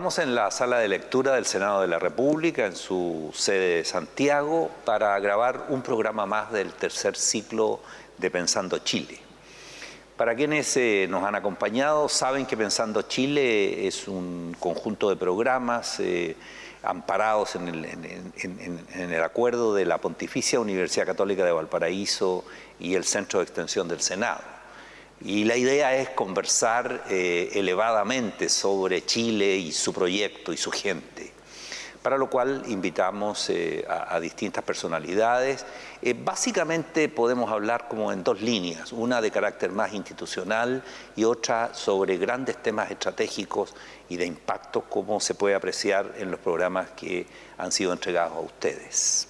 Estamos en la sala de lectura del Senado de la República, en su sede de Santiago, para grabar un programa más del tercer ciclo de Pensando Chile. Para quienes eh, nos han acompañado, saben que Pensando Chile es un conjunto de programas eh, amparados en el, en el acuerdo de la Pontificia Universidad Católica de Valparaíso y el Centro de Extensión del Senado. Y la idea es conversar eh, elevadamente sobre Chile y su proyecto y su gente, para lo cual invitamos eh, a, distintas personalidades. Eh, básicamente podemos hablar como en dos líneas, una de carácter más institucional y otra sobre grandes temas estratégicos y de impacto, como se puede apreciar en los programas que han sido entregados a ustedes.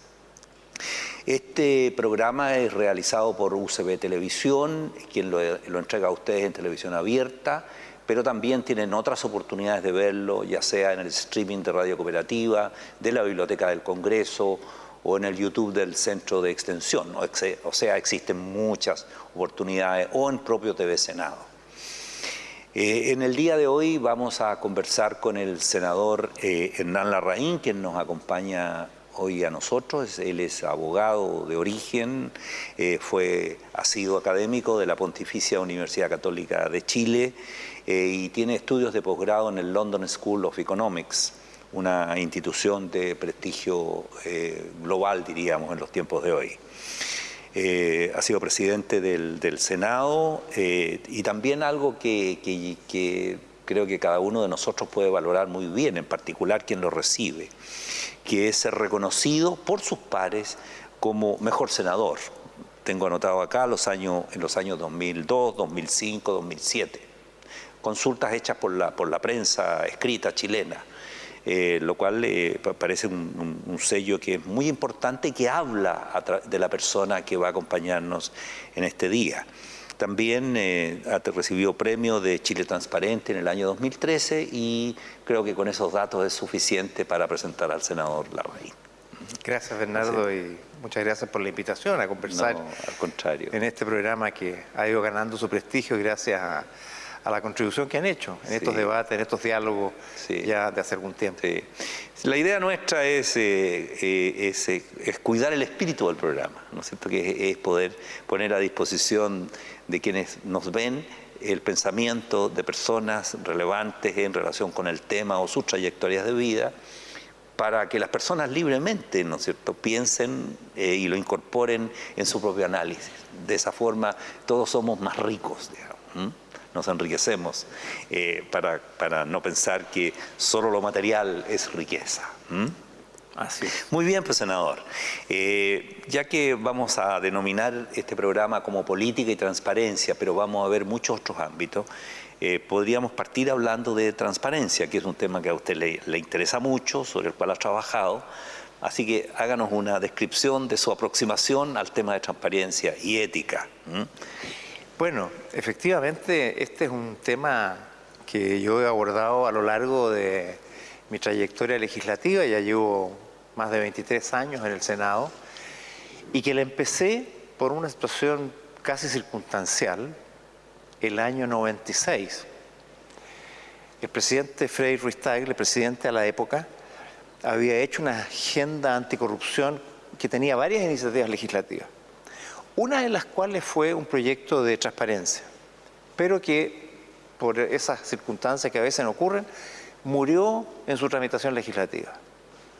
Este programa es realizado por UCB Televisión, quien lo, entrega a ustedes en televisión abierta, pero también tienen otras oportunidades de verlo, ya sea en el streaming de Radio Cooperativa, de la Biblioteca del Congreso o en el YouTube del Centro de Extensión. O sea, existen muchas oportunidades, o en propio TV Senado. Eh, en el día de hoy vamos a conversar con el senador eh, Hernán Larraín, quien nos acompaña hoy a nosotros. Él es abogado de origen, eh, fue, ha sido académico de la Pontificia Universidad Católica de Chile eh, y tiene estudios de posgrado en el London School of Economics, una institución de prestigio eh, global, diríamos, en los tiempos de hoy. ha sido presidente del, Senado y también algo que, que creo que cada uno de nosotros puede valorar muy bien, en particular quien lo recibe que es ser reconocido por sus pares como mejor senador. Tengo anotado acá en los años 2002, 2005, 2007. Consultas hechas por la, por la prensa escrita chilena. Eh, lo cual eh, parece un, sello que es muy importante que habla de la persona que va a acompañarnos en este día. También eh, ha recibido premio de Chile Transparente en el año 2013 y creo que con esos datos es suficiente para presentar al senador Larraín. Gracias Bernardo y muchas gracias por la invitación a conversar al contrario. en este programa que ha ido ganando su prestigio gracias a, la contribución que han hecho en estos debates, en estos diálogos ya de hace algún tiempo. La idea nuestra es, eh, eh, eh, es, cuidar el espíritu del programa, ¿no es cierto? Que es poder poner a disposición de quienes nos ven el pensamiento de personas relevantes en relación con el tema o sus trayectorias de vida, para que las personas libremente, ¿no es cierto?, piensen eh, y lo incorporen en su propio análisis. De esa forma todos somos más ricos, digamos, nos enriquecemos eh, para, para, no pensar que solo lo material es riqueza. Así Muy bien, pues senador. Eh, ya que vamos a denominar este programa como política y transparencia, pero vamos a ver muchos otros ámbitos, eh, podríamos partir hablando de transparencia, que es un tema que a usted le, interesa mucho, sobre el cual ha trabajado. Así que háganos una descripción de su aproximación al tema de transparencia y ética. Bueno, efectivamente, este es un tema que yo he abordado a lo largo de mi trayectoria legislativa, ya llevo más de 23 años en el Senado, y que la empecé por una situación casi circunstancial el año 96. El presidente Frei Ruiz el presidente a la época, había hecho una agenda anticorrupción que tenía varias iniciativas legislativas, una de las cuales fue un proyecto de transparencia, pero que por esas circunstancias que a veces ocurren, murió en su tramitación legislativa.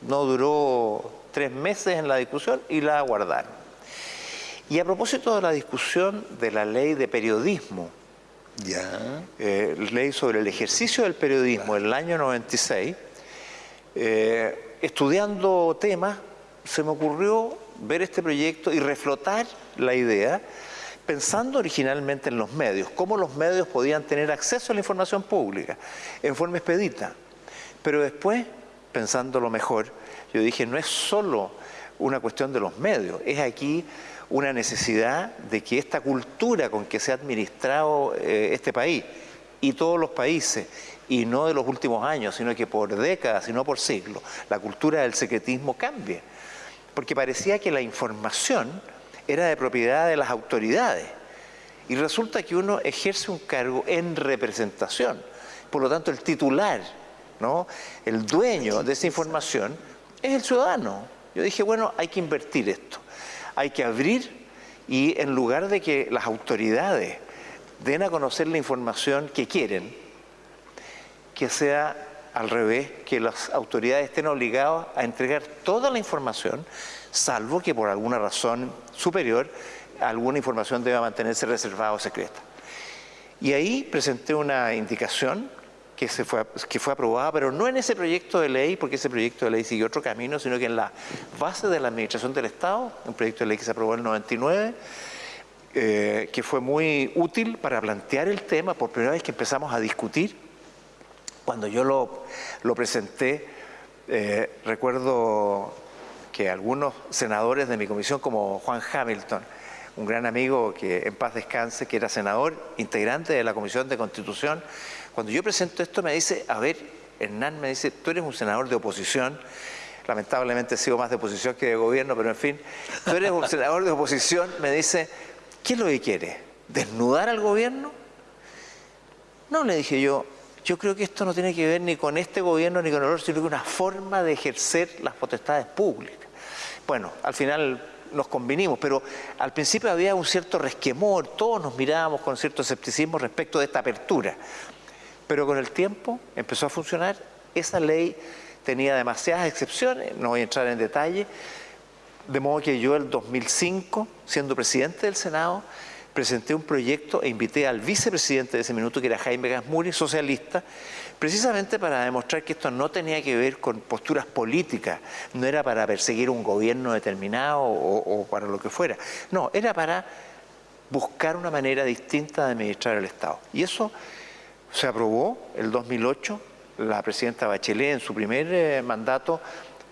No duró tres meses en la discusión y la guardaron. Y a propósito de la discusión de la ley de periodismo, ya. Eh, ley sobre el ejercicio del periodismo en el año 96, eh, estudiando temas, se me ocurrió ver este proyecto y reflotar la idea, pensando originalmente en los medios, cómo los medios podían tener acceso a la información pública en forma expedita. Pero después, pensando lo mejor, yo dije, no es solo una cuestión de los medios, es aquí una necesidad de que esta cultura con que se ha administrado eh, este país y todos los países, y no de los últimos años, sino que por décadas, sino por siglos, la cultura del secretismo cambie. Porque parecía que la información era de propiedad de las autoridades. Y resulta que uno ejerce un cargo en representación. Por lo tanto, el titular ¿no? El dueño de esa información es el ciudadano. Yo dije, bueno, hay que invertir esto, hay que abrir y en lugar de que las autoridades den a conocer la información que quieren, que sea al revés, que las autoridades estén obligadas a entregar toda la información, salvo que por alguna razón superior alguna información deba mantenerse reservada o secreta. Y ahí presenté una indicación que, se fue, que fue aprobada, pero no en ese proyecto de ley, porque ese proyecto de ley siguió otro camino, sino que en la base de la Administración del Estado, un proyecto de ley que se aprobó en el 99, eh, que fue muy útil para plantear el tema por primera vez que empezamos a discutir. Cuando yo lo, presenté, eh, recuerdo que algunos senadores de mi comisión, como Juan Hamilton, un gran amigo que en paz descanse, que era senador, integrante de la Comisión de Constitución, cuando yo presento esto me dice, a ver, Hernán me dice, tú eres un senador de oposición, lamentablemente he sido más de oposición que de gobierno, pero en fin, tú eres un senador de oposición, me dice, ¿qué es lo que quiere? ¿Desnudar al gobierno? No, le dije yo, yo creo que esto no tiene que ver ni con este gobierno ni con el otro, sino que una forma de ejercer las potestades públicas. Bueno, al final nos convinimos, pero al principio había un cierto resquemor, todos nos mirábamos con cierto escepticismo respecto de esta apertura. Pero con el tiempo empezó a funcionar, esa ley tenía demasiadas excepciones, no voy a entrar en detalle, de modo que yo el 2005, siendo presidente del Senado, presenté un proyecto e invité al vicepresidente de ese minuto, que era Jaime Gasmuri, socialista, precisamente para demostrar que esto no tenía que ver con posturas políticas, no era para perseguir un gobierno determinado o, para lo que fuera, no, era para buscar una manera distinta de administrar el Estado. Y eso se aprobó el 2008, la presidenta Bachelet en su primer eh, mandato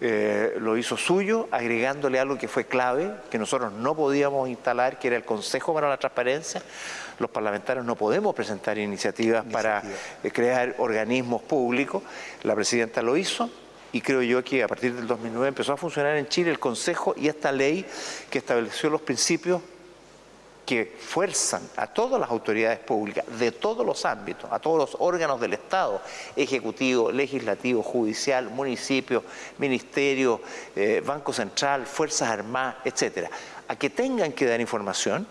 eh, lo hizo suyo, agregándole algo que fue clave, que nosotros no podíamos instalar, que era el Consejo para la Transparencia. Los parlamentarios no podemos presentar iniciativas para eh, crear organismos públicos. La presidenta lo hizo, y creo yo que a partir del 2009 empezó a funcionar en Chile el Consejo y esta ley que estableció los principios que fuerzan a todas las autoridades públicas de todos los ámbitos, a todos los órganos del Estado, ejecutivo, legislativo, judicial, municipio, ministerio, eh, Banco Central, Fuerzas Armadas, etcétera, a que tengan que dar información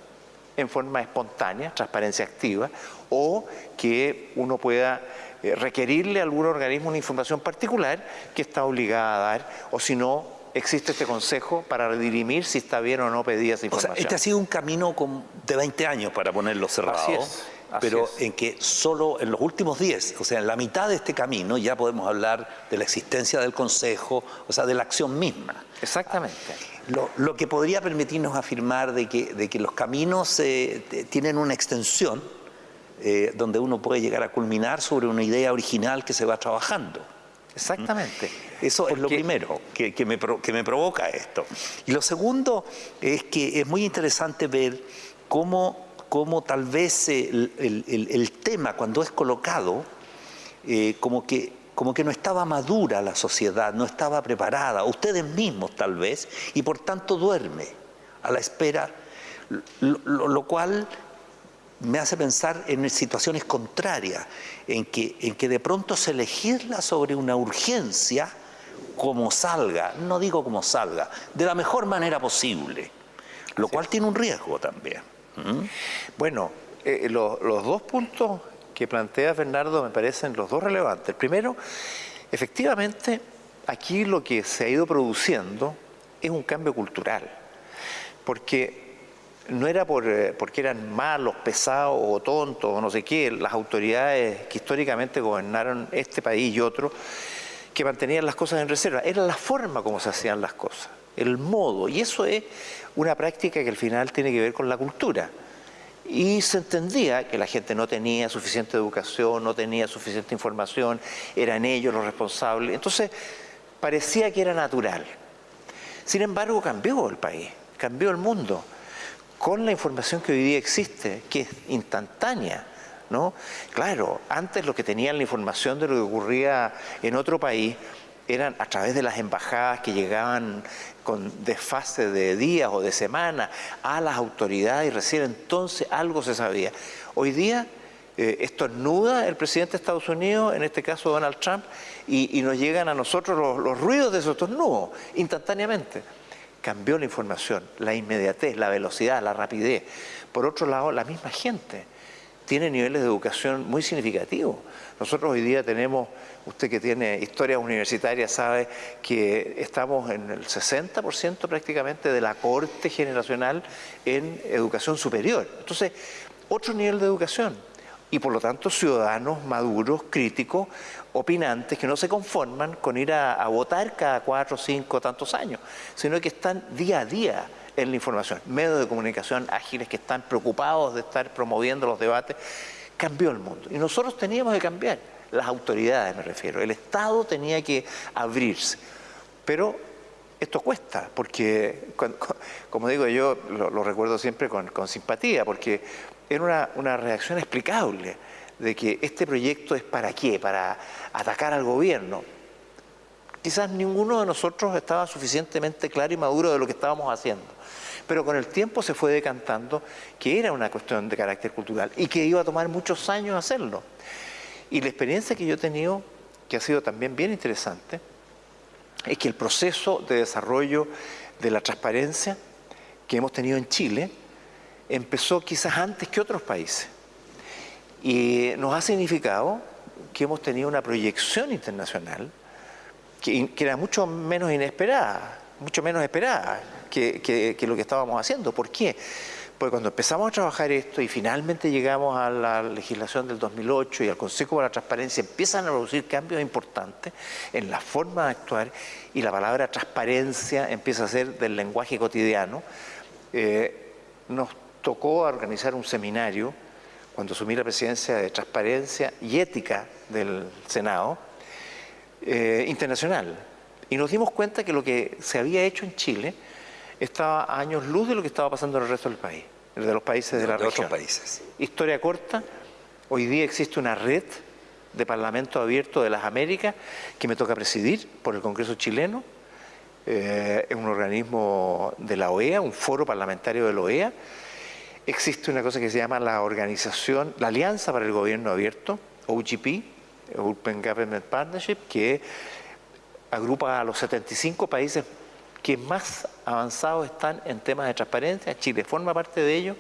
en forma espontánea, transparencia activa, o que uno pueda eh, requerirle a algún organismo una información particular que está obligada a dar, o si no, existe este consejo para redirimir si está bien o no pedida esa información. O sea, este ha sido un camino de 20 años para ponerlo cerrado. pero en que solo en los últimos 10, o sea, en la mitad de este camino ya podemos hablar de la existencia del Consejo, o sea, de la acción misma. Exactamente. Lo, que podría permitirnos afirmar de que, de que los caminos eh, tienen una extensión eh, donde uno puede llegar a culminar sobre una idea original que se va trabajando. Exactamente. Eso es lo primero que, me, provoca esto. Y lo segundo es que es muy interesante ver cómo, tal vez el, tema cuando es colocado, eh, como, que, como que no estaba madura la sociedad, no estaba preparada, ustedes mismos tal vez, y por tanto duerme a la espera, lo cual me hace pensar en situaciones contrarias, en que, en que de pronto se legisla sobre una urgencia como salga, no digo como salga, de la mejor manera posible, lo cual tiene un riesgo también. ¿Mm? Bueno, eh, los dos puntos que plantea Bernardo me parecen los dos relevantes. El primero, efectivamente, aquí lo que se ha ido produciendo es un cambio cultural, porque no era por, eh, porque eran malos, pesados o tontos o no sé qué, las autoridades que históricamente gobernaron este país y otro, que mantenían las cosas en reserva, era la forma como se hacían las cosas, el modo, y eso es una práctica que al final tiene que ver con la cultura. Y se entendía que la gente no tenía suficiente educación, no tenía suficiente información, eran ellos los responsables, entonces parecía que era natural. Sin embargo, cambió el país, cambió el mundo con la información que hoy día existe, que es instantánea. ¿no? Claro, antes lo que tenían la información de lo que ocurría en otro país eran a través de las embajadas que llegaban con desfase de días o de semanas a las autoridades y recién entonces algo se sabía. Hoy día eh, estornuda el presidente de Estados Unidos, en este caso Donald Trump, y, nos llegan a nosotros los, ruidos de esos estornudos instantáneamente. Cambió la información, la inmediatez, la velocidad, la rapidez. Por otro lado, la misma gente tiene niveles de educación muy significativos. Nosotros hoy día tenemos, usted que tiene historia universitaria sabe que estamos en el 60% prácticamente de la corte generacional en educación superior. Entonces, otro nivel de educación y por lo tanto ciudadanos maduros, críticos, opinantes, que no se conforman con ir a, votar cada cuatro, cinco, tantos años, sino que están día a día en la información. Medios de comunicación ágiles que están preocupados de estar promoviendo los debates. Cambió el mundo. Y nosotros teníamos que cambiar. Las autoridades me refiero. El Estado tenía que abrirse. Pero esto cuesta, porque, como digo yo, lo, recuerdo siempre con, simpatía, porque era una, reacción explicable de que este proyecto es para qué, para atacar al gobierno. Quizás ninguno de nosotros estaba suficientemente claro y maduro de lo que estábamos haciendo, pero con el tiempo se fue decantando que era una cuestión de carácter cultural y que iba a tomar muchos años hacerlo. Y la experiencia que yo he tenido, que ha sido también bien interesante, es que el proceso de desarrollo de la transparencia que hemos tenido en Chile, empezó quizás antes que otros países. Y nos ha significado que hemos tenido una proyección internacional que, era mucho menos inesperada, mucho menos esperada que, lo que estábamos haciendo. ¿Por qué? Porque cuando empezamos a trabajar esto y finalmente llegamos a la legislación del 2008 y al Consejo para la Transparencia, empiezan a producir cambios importantes en la forma de actuar y la palabra transparencia empieza a ser del lenguaje cotidiano, eh, nos tocó organizar un seminario cuando asumí la presidencia de Transparencia y Ética del Senado eh, internacional. Y nos dimos cuenta que lo que se había hecho en Chile estaba a años luz de lo que estaba pasando en el resto del país, de los países de, la región. países. Historia corta, hoy día existe una red de Parlamento Abierto de las Américas que me toca presidir por el Congreso chileno. Eh, es un organismo de la OEA, un foro parlamentario de la OEA, existe una cosa que se llama la organización, la Alianza para el Gobierno Abierto, OGP, Open Government Partnership, que agrupa a los 75 países que más avanzados están en temas de transparencia. Chile forma parte de ello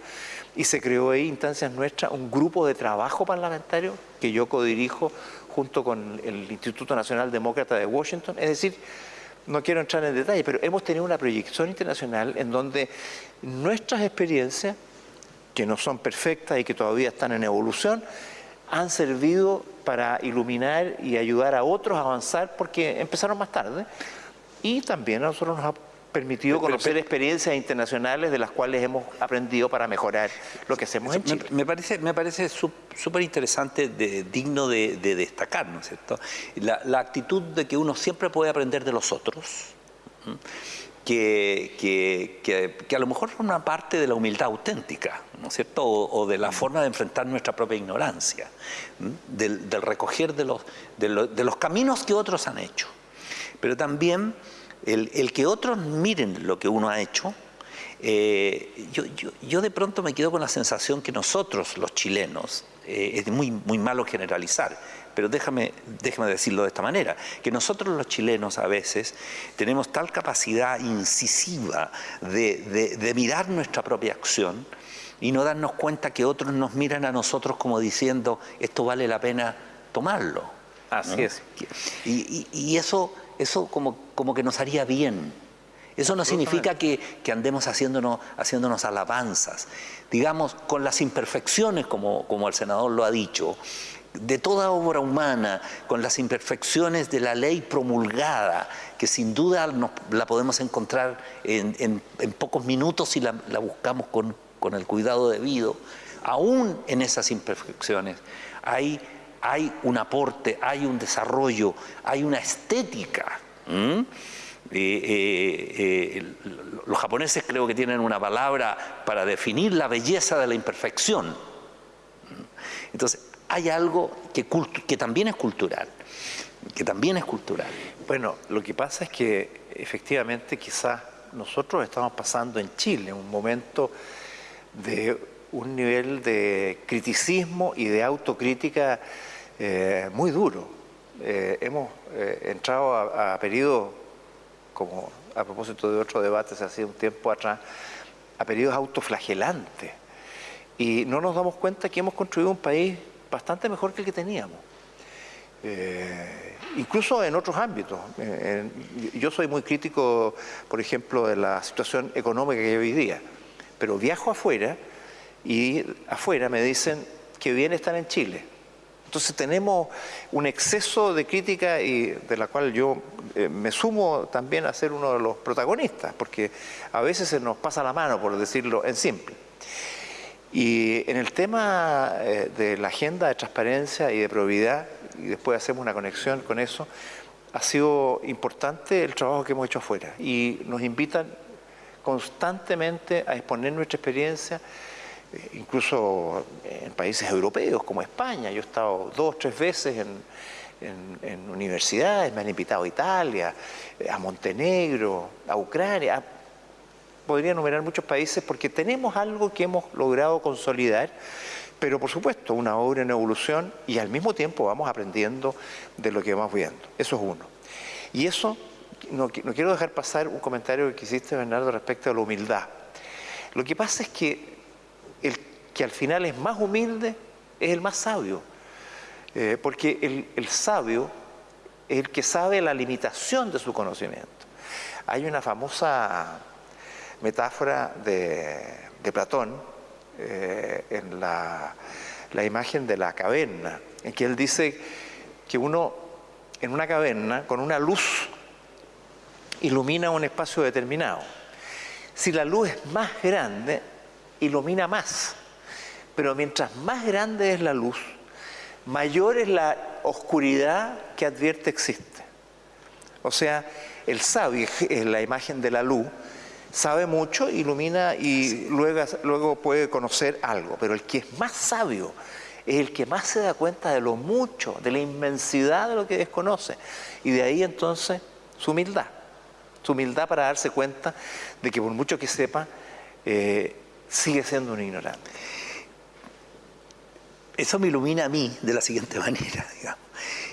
y se creó ahí, instancias nuestras, un grupo de trabajo parlamentario que yo codirijo junto con el Instituto Nacional Demócrata de Washington. Es decir, no quiero entrar en detalle, pero hemos tenido una proyección internacional en donde nuestras experiencias que no son perfectas y que todavía están en evolución, han servido para iluminar y ayudar a otros a avanzar porque empezaron más tarde y también a nosotros nos ha permitido conocer experiencias internacionales de las cuales hemos aprendido para mejorar lo que hacemos en Chile. Me, parece, me parece súper interesante, digno de, destacar, ¿no es cierto? La, la, actitud de que uno siempre puede aprender de los otros que, que, a lo mejor forma parte de la humildad auténtica, ¿no es cierto? O, de la forma de enfrentar nuestra propia ignorancia, del, recoger de los, de, los, caminos que otros han hecho. Pero también el, que otros miren lo que uno ha hecho, eh, yo, yo, de pronto me quedo con la sensación que nosotros, los chilenos, eh, es muy, muy malo generalizar, pero déjame, déjame decirlo de esta manera, que nosotros los chilenos a veces tenemos tal capacidad incisiva de, mirar nuestra propia acción y no darnos cuenta que otros nos miran a nosotros como diciendo esto vale la pena tomarlo. Así es. Y, eso, eso como, como que nos haría bien. Eso no significa que, andemos haciéndonos, haciéndonos alabanzas. Digamos, con las imperfecciones, como, como el senador lo ha dicho, de toda obra humana, con las imperfecciones de la ley promulgada, que sin duda la podemos encontrar en, pocos minutos si la, buscamos con, el cuidado debido, aún en esas imperfecciones hay, hay un aporte, hay un desarrollo, hay una estética. Eh, eh, eh, los japoneses creo que tienen una palabra para definir la belleza de la imperfección. Entonces, hay algo que, también es cultural, que también es cultural. Bueno, lo que pasa es que efectivamente quizás nosotros estamos pasando en Chile un momento de un nivel de criticismo y de autocrítica eh, muy duro. Eh, hemos entrado a, a periodos, como a propósito de otro debate hace un tiempo atrás, a periodos autoflagelantes. Y no nos damos cuenta que hemos construido un país bastante mejor que el que teníamos. Eh, incluso en otros ámbitos. Eh, yo soy muy crítico, por ejemplo, de la situación económica que hay hoy día, pero viajo afuera y afuera me dicen que bien están en Chile. Entonces tenemos un exceso de crítica y de la cual yo eh, me sumo también a ser uno de los protagonistas, porque a veces se nos pasa la mano, por decirlo en simple. Y en el tema eh, de la agenda de transparencia y de probidad, y después hacemos una conexión con eso, ha sido importante el trabajo que hemos hecho afuera y nos invitan constantemente a exponer nuestra experiencia, eh, incluso en países europeos como España. Yo he estado dos, tres veces en, universidades, me han invitado a Italia, eh, a Montenegro, a Ucrania, podría enumerar muchos países porque tenemos algo que hemos logrado consolidar, pero por supuesto una obra en evolución y al mismo tiempo vamos aprendiendo de lo que vamos viendo. Eso es uno. Y eso, no, quiero dejar pasar un comentario que hiciste, Bernardo, respecto a la humildad. Lo que pasa es que el que al final es más humilde es el más sabio, eh, porque el, el sabio es el que sabe la limitación de su conocimiento. Hay una famosa metáfora de, Platón eh, en la, imagen de la caverna, en que él dice que uno en una caverna con una luz ilumina un espacio determinado. Si la luz es más grande, ilumina más. Pero mientras más grande es la luz, mayor es la oscuridad que advierte existe. O sea, el sabio es la imagen de la luz, sabe mucho, ilumina y luego, puede conocer algo, pero el que es más sabio es el que más se da cuenta de lo mucho, de la inmensidad de lo que desconoce. Y de ahí entonces su humildad, su humildad para darse cuenta de que por mucho que sepa, eh, sigue siendo un ignorante. Eso me ilumina a mí de la siguiente manera, digamos,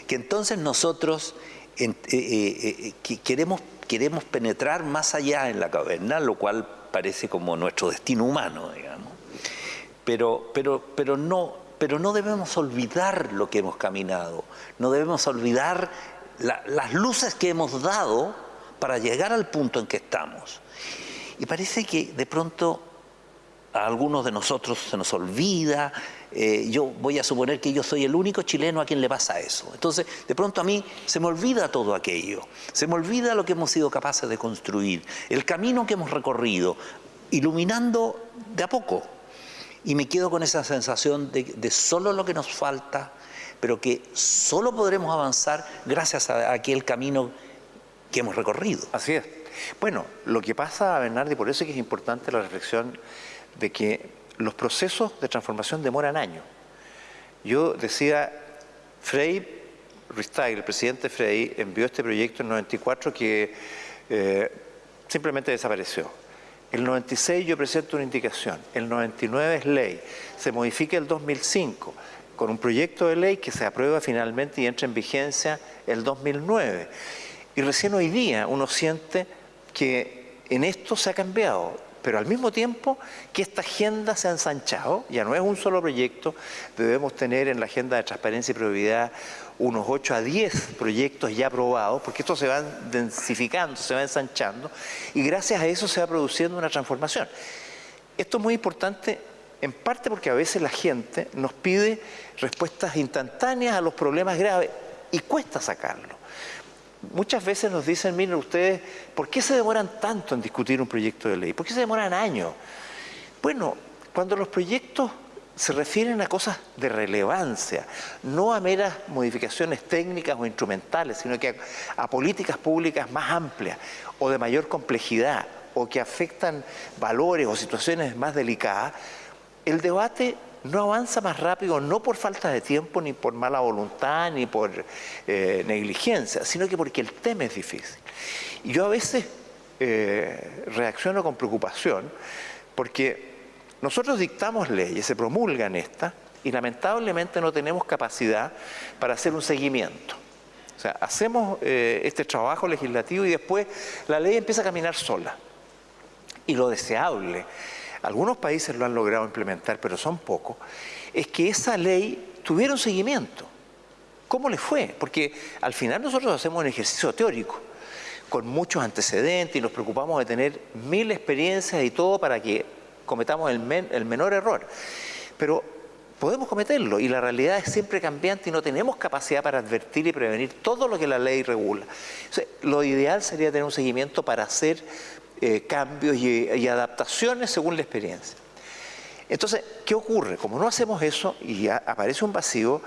que entonces nosotros eh, eh, queremos queremos penetrar más allá en la caverna, lo cual parece como nuestro destino humano, digamos. Pero, pero, pero, no, pero no debemos olvidar lo que hemos caminado, no debemos olvidar las luces que hemos dado para llegar al punto en que estamos. Y parece que de pronto a algunos de nosotros se nos olvida, eh, yo voy a suponer que yo soy el único chileno a quien le pasa eso. Entonces, de pronto a mí se me olvida todo aquello, se me olvida lo que hemos sido capaces de construir, el camino que hemos recorrido, iluminando de a poco. Y me quedo con esa sensación de, solo lo que nos falta, pero que solo podremos avanzar gracias a aquel camino que hemos recorrido. Así es. Bueno, lo que pasa, Bernardo, y por eso es que es importante la reflexión de que los procesos de transformación demoran años. Yo decía, Frey, Ristag, el presidente Frey, envió este proyecto en 94 que eh, simplemente desapareció. El 96 yo presento una indicación, el 99 es ley, se modifica el 2005 con un proyecto de ley que se aprueba finalmente y entra en vigencia el 2009. Y recién hoy día uno siente que en esto se ha cambiado pero al mismo tiempo que esta agenda se ha ensanchado, ya no es un solo proyecto, debemos tener en la agenda de transparencia y probidad unos 8 a 10 proyectos ya aprobados, porque esto se va densificando, se va ensanchando, y gracias a eso se va produciendo una transformación. Esto es muy importante en parte porque a veces la gente nos pide respuestas instantáneas a los problemas graves y cuesta sacarlo muchas veces nos dicen, miren ustedes, ¿por qué se demoran tanto en discutir un proyecto de ley? ¿Por qué se demoran años? Bueno, cuando los proyectos se refieren a cosas de relevancia, no a meras modificaciones técnicas o instrumentales, sino que a, políticas públicas más amplias o de mayor complejidad o que afectan valores o situaciones más delicadas, el debate no avanza más rápido, no por falta de tiempo, ni por mala voluntad, ni por eh, negligencia, sino que porque el tema es difícil. Y yo a veces eh, reacciono con preocupación porque Nosotros dictamos leyes, se promulgan estas, y lamentablemente no tenemos capacidad para hacer un seguimiento. O sea, hacemos eh, este trabajo legislativo y después la ley empieza a caminar sola. Y lo deseable, algunos países lo han logrado implementar, pero son pocos, es que esa ley tuviera un seguimiento. ¿Cómo le fue? Porque al final nosotros hacemos un ejercicio teórico con muchos antecedentes y nos preocupamos de tener mil experiencias y todo para que cometamos el, menor error. Pero podemos cometerlo y la realidad es siempre cambiante y no tenemos capacidad para advertir y prevenir todo lo que la ley regula. lo ideal sería tener un seguimiento para hacer eh, cambios y, adaptaciones según la experiencia. Entonces, ¿qué ocurre? Como no hacemos eso y aparece un vacío,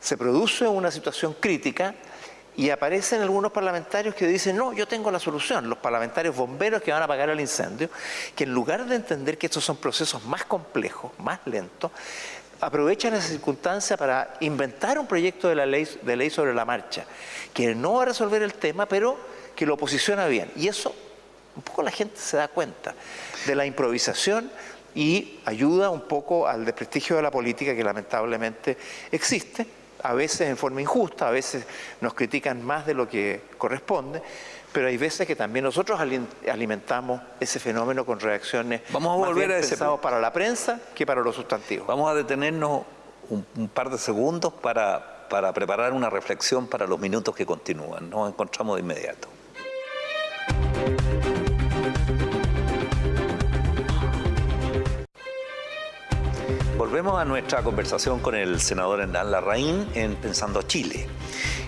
se produce una situación crítica y aparecen algunos parlamentarios que dicen, no, yo tengo la solución, los parlamentarios bomberos que van a apagar el incendio, que en lugar de entender que estos son procesos más complejos, más lentos, aprovechan esa circunstancia para inventar un proyecto de, la ley, de ley sobre la marcha, que no va a resolver el tema, pero que lo posiciona bien. Y eso, un poco la gente se da cuenta de la improvisación y ayuda un poco al desprestigio de la política que lamentablemente existe, a veces en forma injusta, a veces nos critican más de lo que corresponde, pero hay veces que también nosotros alimentamos ese fenómeno con reacciones Vamos a volver a ese para la prensa que para los sustantivos. Vamos a detenernos un, par de segundos para, para preparar una reflexión para los minutos que continúan. Nos encontramos de inmediato. Volvemos a nuestra conversación con el senador Hernán Larraín en Pensando Chile.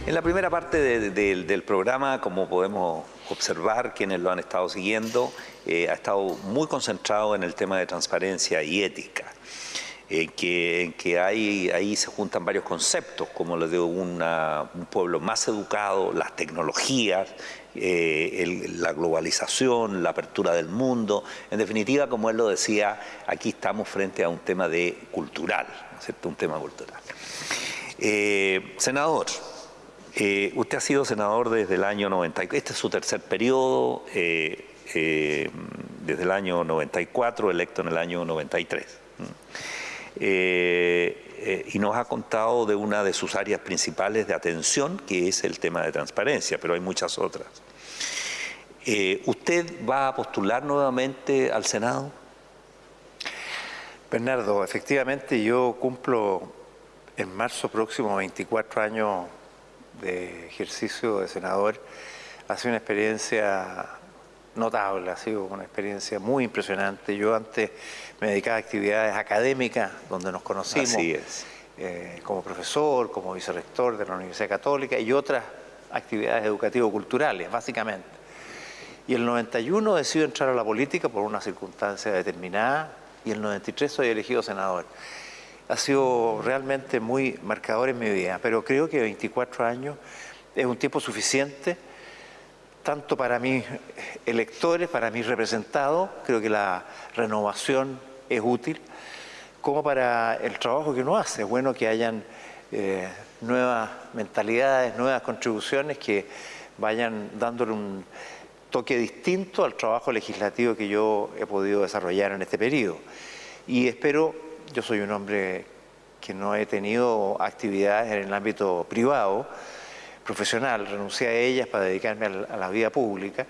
En la primera parte del programa, como podemos observar quienes lo han estado siguiendo, eh, ha estado muy concentrado en el tema de transparencia y ética. En que, que ahí se juntan varios conceptos, como lo de un pueblo más educado, las tecnologías, eh, la globalización, la apertura del mundo. En definitiva, como él lo decía, aquí estamos frente a un tema de cultural, ¿cierto? Un tema cultural. Eh, senador, eh, usted ha sido senador desde el año 90, este es su tercer periodo, desde el año 94, electo en el año 93. Y nos ha contado de una de sus áreas principales de atención, que es el tema de transparencia, pero hay muchas otras. Eh, ¿Usted va a postular nuevamente al Senado? Bernardo, efectivamente yo cumplo en marzo próximo 24 años de ejercicio de senador. Ha sido una experiencia notable, ha sido una experiencia muy impresionante. Yo antes me dedicaba a actividades académicas donde nos conocimos. Eh, como profesor, como vicerrector de la Universidad Católica y otras actividades educativo-culturales, básicamente. Y el 91 decido entrar a la política por una circunstancia determinada y el 93 soy elegido senador. Ha sido realmente muy marcador en mi vida, pero creo que 24 años es un tiempo suficiente tanto para mis electores, para mis representados, creo que la renovación es útil, como para el trabajo que uno hace. Es bueno que hayan eh, nuevas mentalidades, nuevas contribuciones que vayan dándole un toque distinto al trabajo legislativo que yo he podido desarrollar en este periodo. Y espero, yo soy un hombre que no he tenido actividades en el ámbito privado, profesional, renuncié a ellas para dedicarme a la vida pública.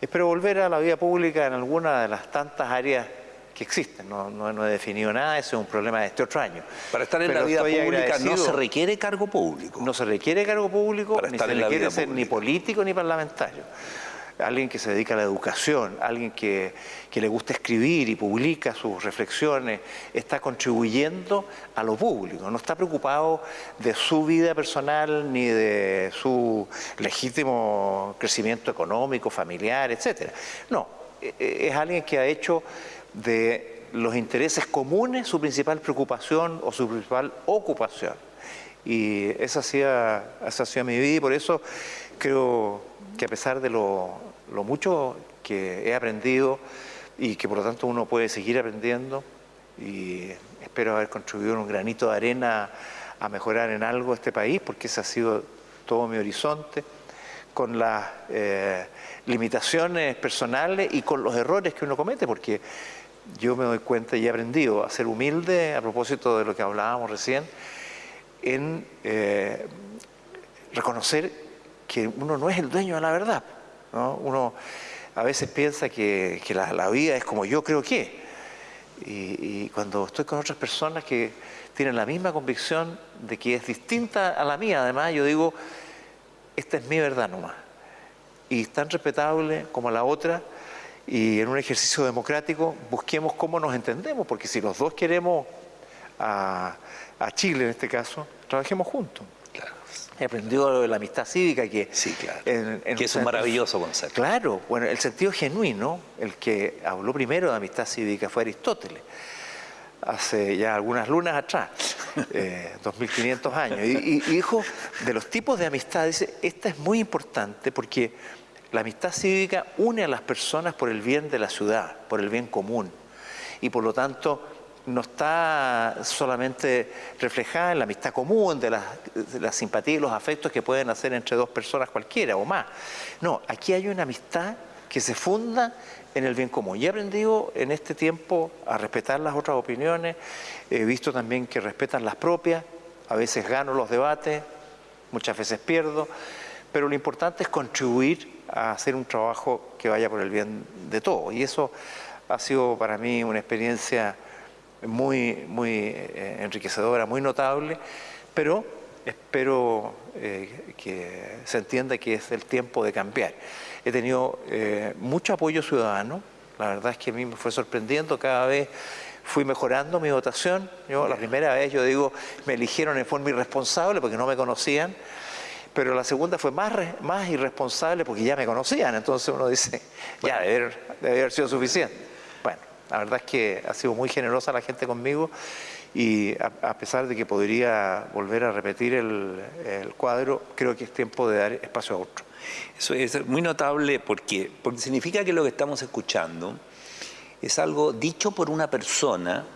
Espero volver a la vida pública en alguna de las tantas áreas que existen. No, no, he definido nada, ese es un problema de este otro año. Para estar en la vida pública no se requiere cargo público. No se requiere cargo público, ni se requiere ser ni político ni parlamentario alguien que se dedica a la educación, alguien que, le gusta escribir y publica sus reflexiones, está contribuyendo a lo público, no está preocupado de su vida personal ni de su legítimo crecimiento económico, familiar, etc. No, e, e, es alguien que ha hecho de los intereses comunes su principal preocupación o su principal ocupación. Y esa ha sido, esa ha sido mi vida y por eso creo que a pesar de lo, mucho que he aprendido y que por lo tanto uno puede seguir aprendiendo y espero haber contribuido un granito de arena a mejorar en algo este país porque ese ha sido todo mi horizonte con las eh, limitaciones personales y con los errores que uno comete porque yo me doy cuenta y he aprendido a ser humilde a propósito de lo que hablábamos recién, en eh, reconocer que uno no es el dueño de la verdad. Uno a veces piensa que, la, vida es como yo creo que. Y, cuando estoy con otras personas que tienen la misma convicción de que es distinta a la mía, además, yo digo, esta es mi verdad nomás. Y tan respetable como la otra, y en un ejercicio democrático busquemos cómo nos entendemos, porque si los dos queremos a, Chile en este caso, trabajemos juntos. He aprendido de la amistad cívica que... Sí, claro. que es un maravilloso concepto. Claro, bueno, el sentido genuino, el que habló primero de amistad cívica fue Aristóteles, hace ya algunas lunas atrás, 2500 eh, años, y, y dijo, de los tipos de amistad, dice, esta es muy importante porque la amistad cívica une a las personas por el bien de la ciudad, por el bien común. Y por lo tanto, no está solamente reflejada en la amistad común, de la, simpatía y los afectos que pueden hacer entre dos personas cualquiera o más. No, aquí hay una amistad que se funda en el bien común. Y he aprendido en este tiempo a respetar las otras opiniones, he visto también que respetan las propias, a veces gano los debates, muchas veces pierdo, pero lo importante es contribuir a hacer un trabajo que vaya por el bien de todos. Y eso ha sido para mí una experiencia muy, muy eh, enriquecedora, muy notable, pero espero eh, que se entienda que es el tiempo de cambiar. He tenido eh, mucho apoyo ciudadano, la verdad es que a mí me fue sorprendiendo, cada vez fui mejorando mi votación. Yo la primera vez, yo digo, me eligieron en forma irresponsable porque no me conocían, pero la segunda fue más, más irresponsable porque ya me conocían, entonces uno dice, ya debe haber, sido suficiente. La verdad es que ha sido muy generosa la gente conmigo y a, pesar de que podría volver a repetir el, cuadro, creo que es tiempo de dar espacio a otro. Eso es muy notable porque, porque significa que lo que estamos escuchando es algo dicho por una persona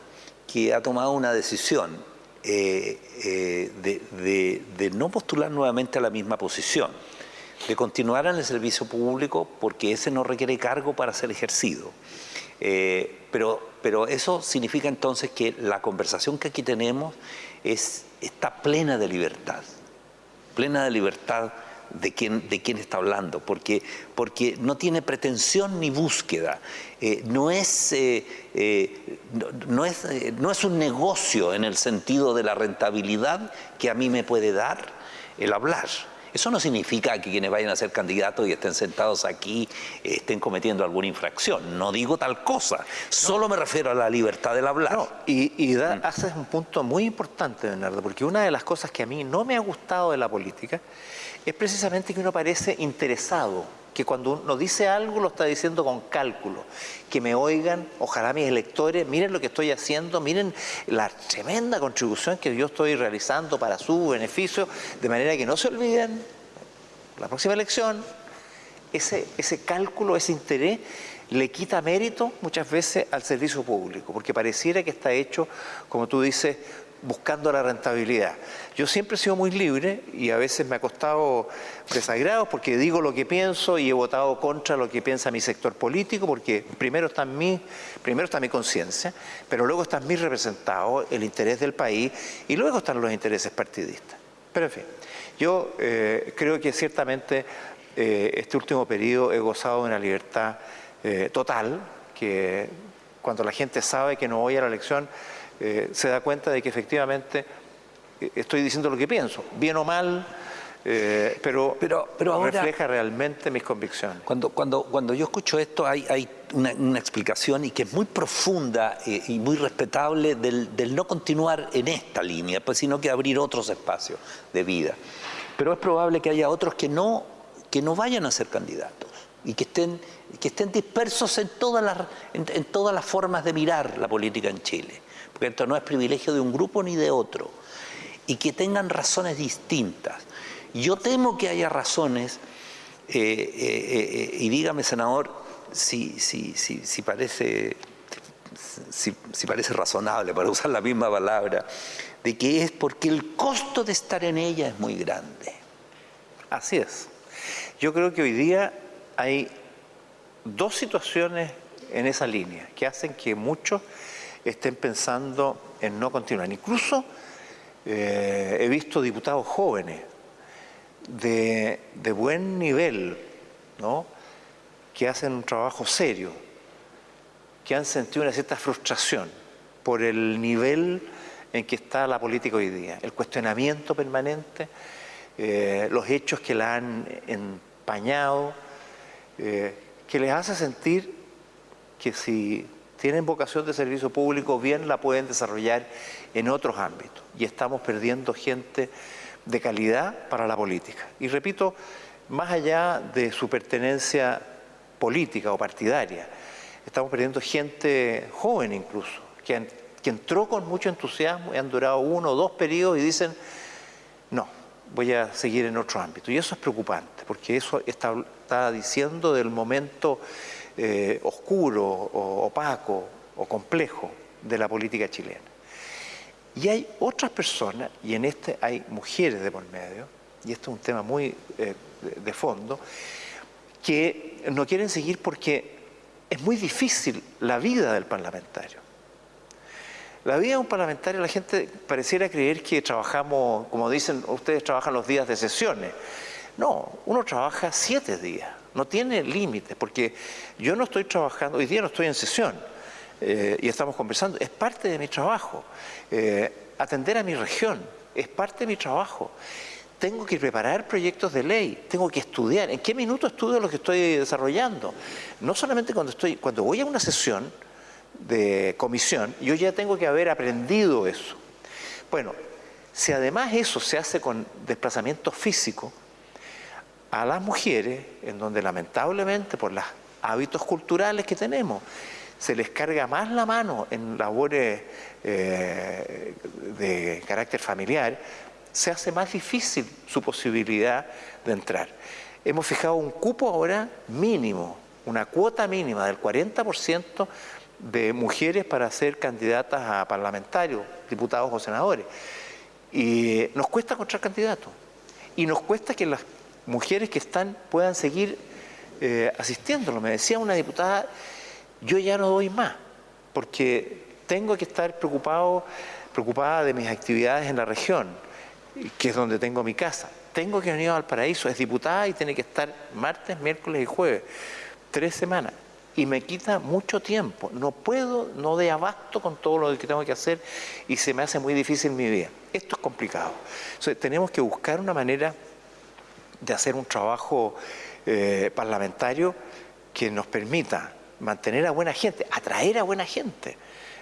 que ha tomado una decisión eh, eh, de, no postular nuevamente a la misma posición, de continuar en el servicio público porque ese no requiere cargo para ser ejercido. Eh, pero, pero eso significa entonces que la conversación que aquí tenemos es, está plena de libertad, plena de libertad de quién, de está hablando, porque, porque no tiene pretensión ni búsqueda. Eh, no, es, eh, no, es, no es un negocio en el sentido de la rentabilidad que a mí me puede dar el hablar. Eso no significa que quienes vayan a ser candidatos y estén sentados aquí estén cometiendo alguna infracción. No digo tal cosa. Solo me refiero a la libertad del hablar. y, y mm. haces un punto muy importante, Bernardo, porque una de las cosas que a mí no me ha gustado de la política es precisamente que uno parece interesado, que cuando uno dice algo lo está diciendo con cálculo, que me oigan, ojalá mis electores, miren lo que estoy haciendo, miren la tremenda contribución que yo estoy realizando para su beneficio, de manera que no se olviden, la próxima elección, ese, ese cálculo, ese interés, le quita mérito muchas veces al servicio público, porque pareciera que está hecho, como tú dices, buscando la rentabilidad. Yo siempre he sido muy libre y a veces me ha costado desagrados porque digo lo que pienso y he votado contra lo que piensa mi sector político porque primero está mi, primero está mi conciencia, pero luego está mi representado, el interés del país y luego están los intereses partidistas. Pero en fin, yo eh, creo que ciertamente eh, este último periodo he gozado de una libertad eh, total, que cuando la gente sabe que no voy a la elección, se da cuenta de que efectivamente estoy diciendo lo que pienso, bien o mal, eh, pero, pero, refleja realmente mis convicciones. Cuando, cuando, cuando yo escucho esto hay, hay una, explicación y que es muy profunda y muy respetable del, del, no continuar en esta línea, pues, sino que abrir otros espacios de vida. Pero es probable que haya otros que no, que no vayan a ser candidatos y que estén, que estén dispersos en todas, las, en todas las formas de mirar la política en Chile porque esto no es privilegio de un grupo ni de otro, y que tengan razones distintas. Yo temo que haya razones, eh, eh, eh, y dígame, senador, si, si, si, si parece, si, parece razonable, para usar la misma palabra, de que es porque el costo de estar en ella es muy grande. Así es. Yo creo que hoy día hay dos situaciones en esa línea, que hacen que muchos estén pensando en no continuar. Incluso eh, he visto diputados jóvenes de, buen nivel, ¿no? que hacen un trabajo serio, que han sentido una cierta frustración por el nivel en que está la política hoy día, el cuestionamiento permanente, eh, los hechos que la han empañado, eh, que les hace sentir que si tienen vocación de servicio público, bien la pueden desarrollar en otros ámbitos. Y estamos perdiendo gente de calidad para la política. Y repito, más allá de su pertenencia política o partidaria, estamos perdiendo gente joven incluso, que, entró con mucho entusiasmo y han durado uno o dos periodos y dicen, no, voy a seguir en otro ámbito. Y eso es preocupante, porque eso está, diciendo del momento eh, oscuro, o opaco o complejo de la política chilena. Y hay otras personas, y en este hay mujeres de por medio, y esto es un tema muy eh, de fondo, que no quieren seguir porque es muy difícil la vida del parlamentario. La vida de un parlamentario, la gente pareciera creer que trabajamos, como dicen, ustedes trabajan los días de sesiones. No, uno trabaja siete días, no tiene límites, porque yo no estoy trabajando, hoy día no estoy en sesión eh, y estamos conversando, es parte de mi trabajo. Eh, atender a mi región es parte de mi trabajo. Tengo que preparar proyectos de ley, tengo que estudiar. ¿En qué minuto estudio lo que estoy desarrollando? No solamente cuando estoy, cuando voy a una sesión, de comisión, yo ya tengo que haber aprendido eso. Bueno, si además eso se hace con desplazamiento físico, a las mujeres, en donde lamentablemente por los hábitos culturales que tenemos, se les carga más la mano en labores eh, de carácter familiar, se hace más difícil su posibilidad de entrar. Hemos fijado un cupo ahora mínimo, una cuota mínima del 40% de mujeres para ser candidatas a parlamentarios, diputados o senadores. Y nos cuesta encontrar candidatos. Y nos cuesta que las mujeres que están puedan seguir eh, asistiéndolo. Me decía una diputada, yo ya no doy más, porque tengo que estar preocupado, preocupada de mis actividades en la región, que es donde tengo mi casa. Tengo que venir al paraíso, es diputada y tiene que estar martes, miércoles y jueves, tres semanas y me quita mucho tiempo. No puedo, no de abasto con todo lo que tengo que hacer y se me hace muy difícil mi vida. Esto es complicado. Entonces, tenemos que buscar una manera de hacer un trabajo eh, parlamentario que nos permita mantener a buena gente, atraer a buena gente.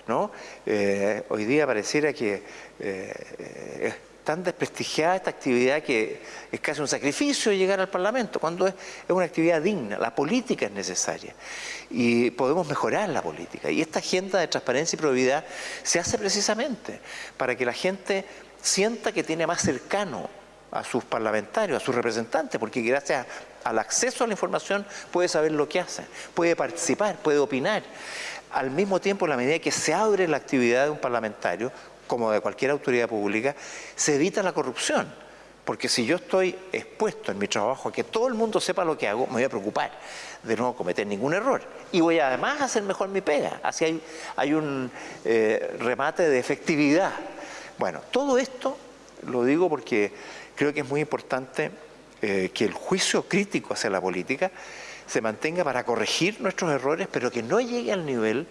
¿no? Eh, hoy día pareciera que eh, tan desprestigiada esta actividad que es casi un sacrificio llegar al Parlamento, cuando es, una actividad digna, la política es necesaria y podemos mejorar la política. Y esta agenda de transparencia y probidad se hace precisamente para que la gente sienta que tiene más cercano a sus parlamentarios, a sus representantes, porque gracias al acceso a la información puede saber lo que hacen, puede participar, puede opinar. Al mismo tiempo, en la medida que se abre la actividad de un parlamentario, como de cualquier autoridad pública, se evita la corrupción. Porque si yo estoy expuesto en mi trabajo a que todo el mundo sepa lo que hago, me voy a preocupar de no cometer ningún error. Y voy además a hacer mejor mi pega. Así hay, hay un eh, remate de efectividad. Bueno, todo esto lo digo porque creo que es muy importante eh, que el juicio crítico hacia la política se mantenga para corregir nuestros errores, pero que no llegue al nivel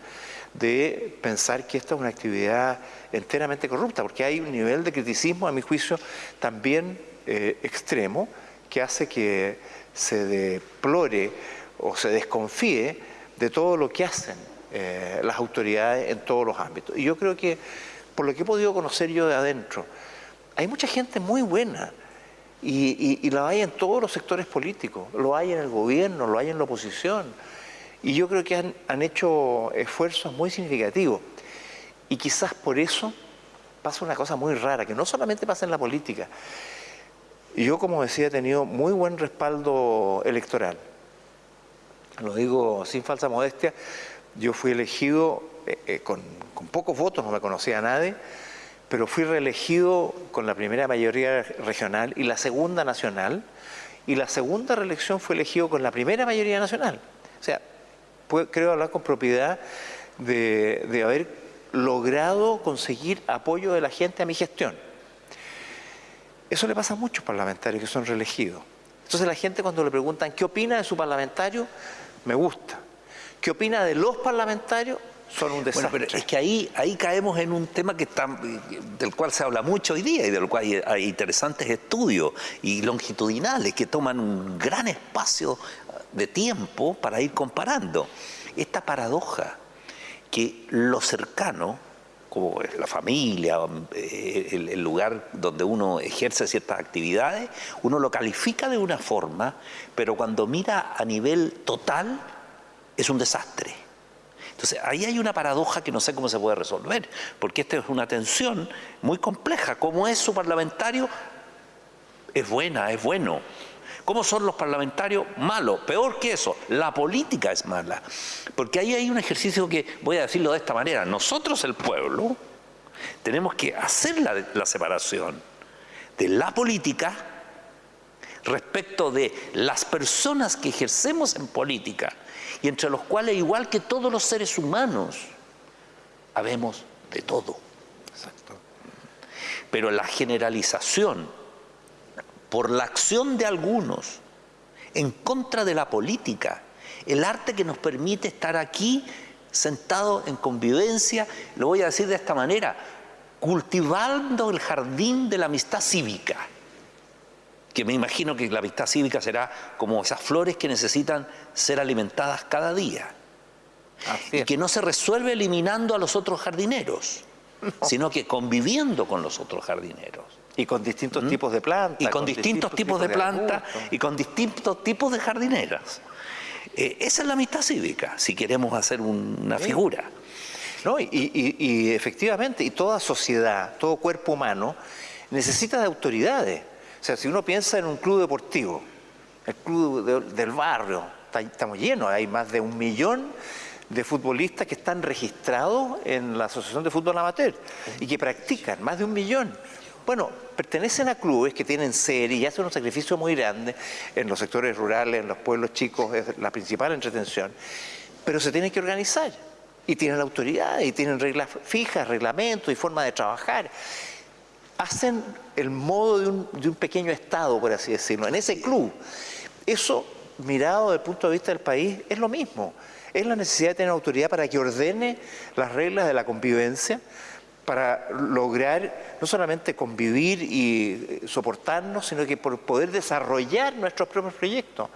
de pensar que esta es una actividad enteramente corrupta, porque hay un nivel de criticismo, a mi juicio, también eh, extremo, que hace que se deplore o se desconfíe de todo lo que hacen eh, las autoridades en todos los ámbitos. Y yo creo que, por lo que he podido conocer yo de adentro, hay mucha gente muy buena, y, lo hay en todos los sectores políticos, lo hay en el gobierno, lo hay en la oposición, y yo creo que han, hecho esfuerzos muy significativos. Y quizás por eso pasa una cosa muy rara, que no solamente pasa en la política. Yo, como decía, he tenido muy buen respaldo electoral. Lo digo sin falsa modestia. Yo fui elegido eh, eh, con, con, pocos votos, no me conocía a nadie, pero fui reelegido con la primera mayoría regional y la segunda nacional, y la segunda reelección fue elegido con la primera mayoría nacional. O sea, creo hablar con propiedad de, de haber logrado conseguir apoyo de la gente a mi gestión. Eso le pasa a muchos parlamentarios que son reelegidos. Entonces la gente cuando le preguntan qué opina de su parlamentario, me gusta. ¿Qué opina de los parlamentarios? Son un desastre. Bueno, pero es que ahí, ahí caemos en un tema que está, del cual se habla mucho hoy día y del cual hay, hay interesantes estudios y longitudinales que toman un gran espacio de tiempo para ir comparando. Esta paradoja que lo cercano como la familia, eh, el, lugar donde uno ejerce ciertas actividades, uno lo califica de una forma, pero cuando mira a nivel total es un desastre. Entonces, ahí hay una paradoja que no sé cómo se puede resolver, porque esta es una tensión muy compleja. ¿Cómo es su parlamentario? Es buena, es bueno. ¿Cómo son los parlamentarios? Malos. Peor que eso, la política es mala. Porque ahí hay un ejercicio que, voy a decirlo de esta manera, nosotros el pueblo tenemos que hacer la, separación de la política respecto de las personas que ejercemos en política y entre los cuales, igual que todos los seres humanos, habemos de todo. Pero la generalización por la acción de algunos en contra de la política, el arte que nos permite estar aquí sentados en convivencia, lo voy a decir de esta manera, cultivando el jardín de la amistad cívica, que me imagino que la amistad cívica será como esas flores que necesitan ser alimentadas cada día, y que no se resuelve eliminando a los otros jardineros, sino que conviviendo con los otros jardineros. Y con distintos ¿Mm? tipos de plantas. Y con, distintos, tipos, de, plantas y con distintos tipos de jardineras. Eh, esa es la amistad cívica, si queremos hacer una figura. No, y, efectivamente, y toda sociedad, todo cuerpo humano, necesita de autoridades. O sea, si uno piensa en un club deportivo, el club del barrio, estamos llenos, hay más de un millón de futbolistas que están registrados en la Asociación de Fútbol Amateur y que practican, más de un millón. Bueno, pertenecen a clubes que tienen serie y hacen un sacrificio muy grande en los sectores rurales, en los pueblos chicos, es la principal entretención, pero se tienen que organizar y tienen autoridad y tienen reglas fijas, reglamentos y forma de trabajar. Hacen el modo de un, de un pequeño Estado, por así decirlo, en ese club. Eso, mirado desde el punto de vista del país, es lo mismo. Es la necesidad de tener autoridad para que ordene las reglas de la convivencia, para lograr no solamente convivir y eh, soportarnos, sino que por poder desarrollar nuestros propios proyectos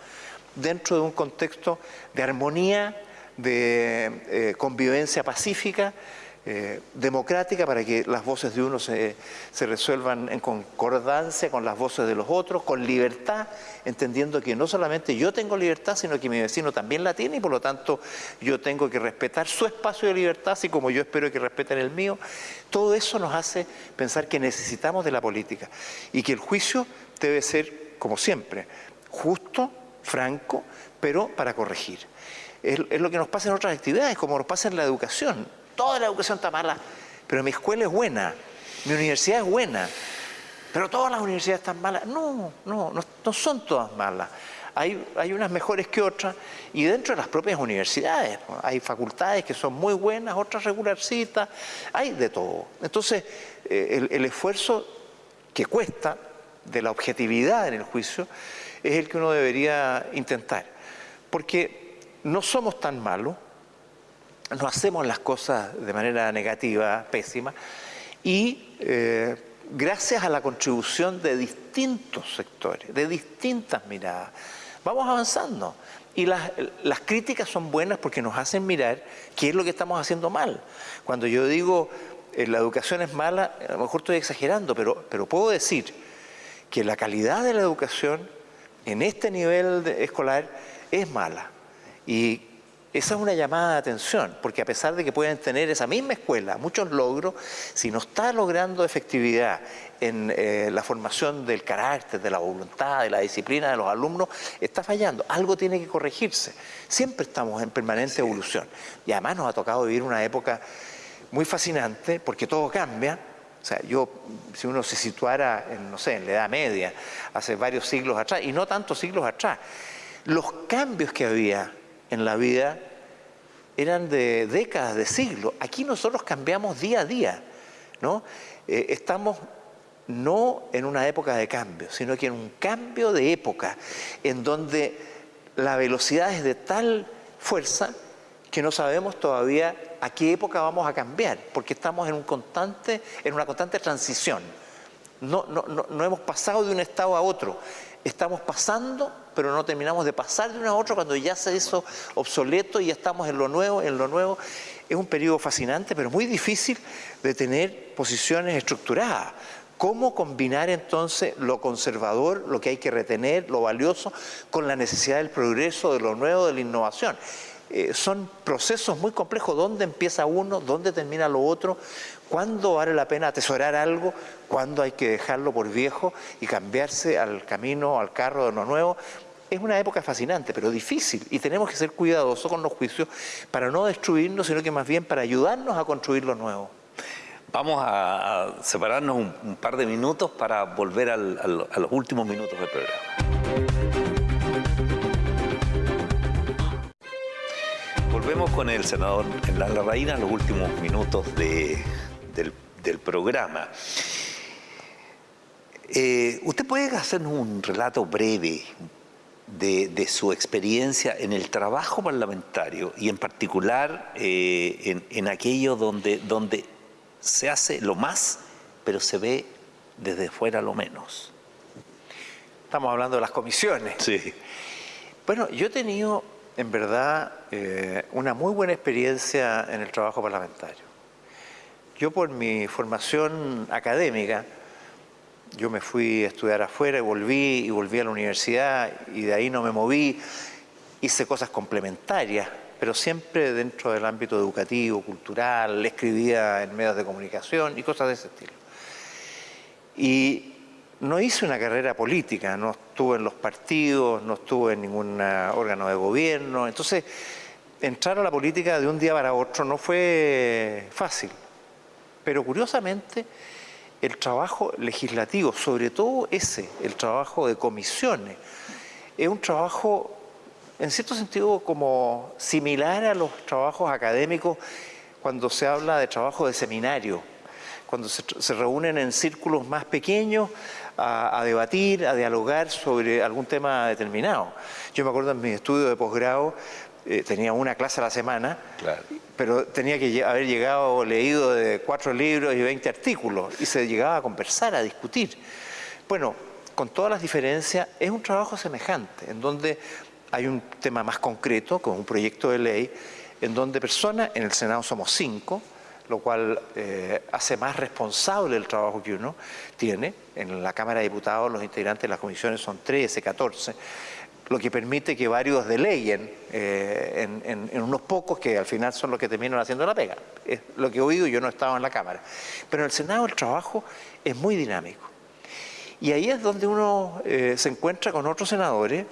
dentro de un contexto de armonía, de eh, convivencia pacífica eh, democrática para que las voces de uno se, resuelvan en concordancia con las voces de los otros, con libertad, entendiendo que no solamente yo tengo libertad, sino que mi vecino también la tiene y por lo tanto yo tengo que respetar su espacio de libertad, así como yo espero que respeten el mío. Todo eso nos hace pensar que necesitamos de la política y que el juicio debe ser, como siempre, justo, franco, pero para corregir. Es lo que nos pasa en otras actividades, como nos pasa en la educación toda la educación está mala, pero mi escuela es buena, mi universidad es buena, pero todas las universidades están malas. No, no, no, son todas malas. Hay, hay, unas mejores que otras y dentro de las propias universidades hay facultades que son muy buenas, otras regularcitas, hay de todo. Entonces, eh, el, el esfuerzo que cuesta de la objetividad en el juicio es el que uno debería intentar, porque no somos tan malos, no hacemos las cosas de manera negativa, pésima, y eh, gracias a la contribución de distintos sectores, de distintas miradas, vamos avanzando. Y las, críticas son buenas porque nos hacen mirar qué es lo que estamos haciendo mal. Cuando yo digo eh, la educación es mala, a lo mejor estoy exagerando, pero, pero puedo decir que la calidad de la educación en este nivel escolar es mala. Y esa es una llamada de atención, porque a pesar de que pueden tener esa misma escuela muchos logros, si no está logrando efectividad en eh, la formación del carácter, de la voluntad, de la disciplina de los alumnos, está fallando. Algo tiene que corregirse. Siempre estamos en permanente evolución. Y además nos ha tocado vivir una época muy fascinante, porque todo cambia. O sea, yo, si uno se situara en, no sé, en la Edad Media, hace varios siglos atrás, y no tantos siglos atrás, los cambios que había en la vida eran de décadas, de siglos. Aquí nosotros cambiamos día a día, ¿no? Eh, estamos no en una época de cambio, sino que en un cambio de época, en donde la velocidad es de tal fuerza que no sabemos todavía a qué época vamos a cambiar, porque estamos en, un constante, en una constante transición. No, no, no, hemos pasado de un estado a otro, estamos pasando, pero no terminamos de pasar de uno a otro cuando ya se hizo obsoleto y estamos en lo nuevo, en lo nuevo. Es un periodo fascinante, pero muy difícil de tener posiciones estructuradas. ¿Cómo combinar entonces lo conservador, lo que hay que retener, lo valioso, con la necesidad del progreso, de lo nuevo, de la innovación? Eh, son procesos muy complejos, dónde empieza uno, dónde termina lo otro, cuándo vale la pena atesorar algo, cuándo hay que dejarlo por viejo y cambiarse al camino, al carro de lo nuevo. Es una época fascinante, pero difícil, y tenemos que ser cuidadosos con los juicios para no destruirnos, sino que más bien para ayudarnos a construir lo nuevo. Vamos a separarnos un, par de minutos para volver a los últimos minutos del programa. Volvemos con el senador en la en los últimos minutos del, programa. Eh, ¿Usted puede hacernos un relato breve de, su experiencia en el trabajo parlamentario y en particular eh, en, aquello donde, donde se hace lo más, pero se ve desde fuera lo menos? Estamos hablando de las comisiones. Sí. Bueno, yo he tenido en verdad eh, una muy buena experiencia en el trabajo parlamentario. Yo por mi formación académica, yo me fui a estudiar afuera y volví, y volví a la universidad y de ahí no me moví, hice cosas complementarias, pero siempre dentro del ámbito educativo, cultural, escribía en medios de comunicación y cosas de ese estilo. Y no hice una carrera política, no estuve en los partidos, no estuve en ningún órgano de gobierno. Entonces, entrar a la política de un día para otro no fue fácil. Pero curiosamente, el trabajo legislativo, sobre todo ese, el trabajo de comisiones, es un trabajo, en cierto sentido, como similar a los trabajos académicos cuando se habla de trabajo de seminario, cuando se, reúnen en círculos más pequeños a, debatir, a dialogar sobre algún tema determinado. Yo me acuerdo en mi estudio de posgrado, eh, tenía una clase a la semana, pero tenía que haber llegado leído de cuatro libros y 20 artículos, y se llegaba a conversar, a discutir. Bueno, con todas las diferencias, es un trabajo semejante, en donde hay un tema más concreto, con un proyecto de ley, en donde personas, en el Senado somos cinco, lo cual eh, hace más responsable el trabajo que uno tiene. En la Cámara de Diputados los integrantes de las comisiones son 13, 14, lo que permite que varios deleyen eh, en, unos pocos que al final son los que terminan haciendo la pega. Es lo que he oído, yo no estaba en la Cámara. Pero en el Senado el trabajo es muy dinámico. Y ahí es donde uno eh, se encuentra con otros senadores